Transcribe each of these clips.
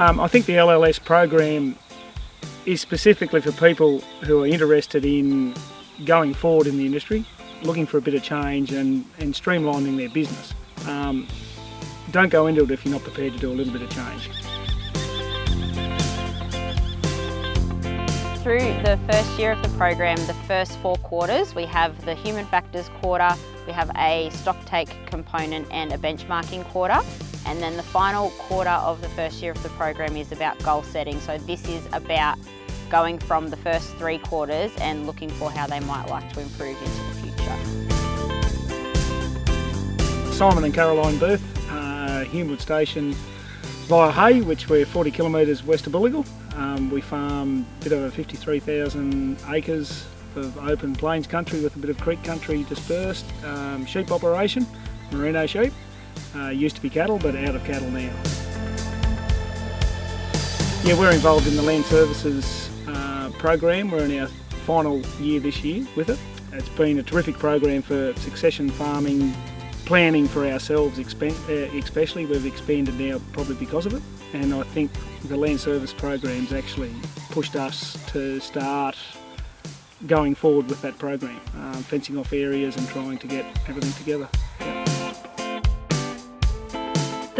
Um, I think the LLS program is specifically for people who are interested in going forward in the industry, looking for a bit of change and, and streamlining their business. Um, don't go into it if you're not prepared to do a little bit of change. Through the first year of the program, the first four quarters, we have the human factors quarter, we have a stock take component and a benchmarking quarter. And then the final quarter of the first year of the program is about goal setting. So this is about going from the first three quarters and looking for how they might like to improve into the future. Simon and Caroline Booth, uh, Humewood Station via Hay, which we're 40 kilometres west of Booligal. Um, we farm a bit over 53,000 acres of open plains country with a bit of creek country dispersed. Um, sheep operation, merino sheep. Uh, used to be cattle, but out of cattle now. Yeah, we're involved in the Land Services uh, program. We're in our final year this year with it. It's been a terrific program for succession farming, planning for ourselves uh, especially. We've expanded now probably because of it. And I think the Land Service program's actually pushed us to start going forward with that program, um, fencing off areas and trying to get everything together.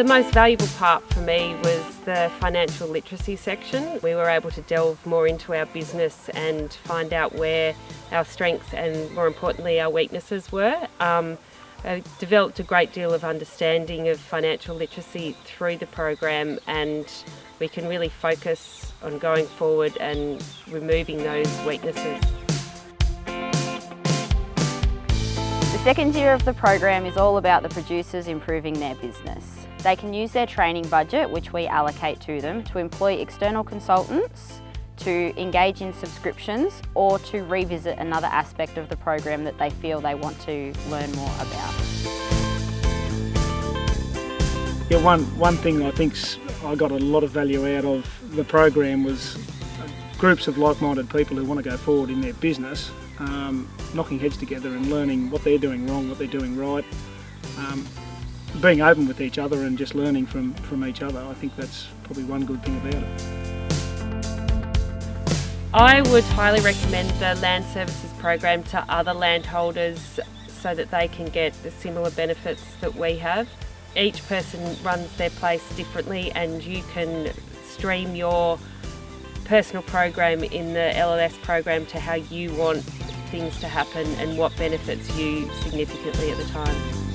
The most valuable part for me was the financial literacy section. We were able to delve more into our business and find out where our strengths and more importantly our weaknesses were. Um, I developed a great deal of understanding of financial literacy through the program and we can really focus on going forward and removing those weaknesses. Second year of the program is all about the producers improving their business. They can use their training budget, which we allocate to them, to employ external consultants, to engage in subscriptions or to revisit another aspect of the program that they feel they want to learn more about. Yeah, one, one thing I think I got a lot of value out of the program was groups of like-minded people who want to go forward in their business, um, knocking heads together and learning what they're doing wrong, what they're doing right. Um, being open with each other and just learning from, from each other, I think that's probably one good thing about it. I would highly recommend the Land Services program to other landholders so that they can get the similar benefits that we have. Each person runs their place differently and you can stream your personal program in the LLS program to how you want things to happen and what benefits you significantly at the time.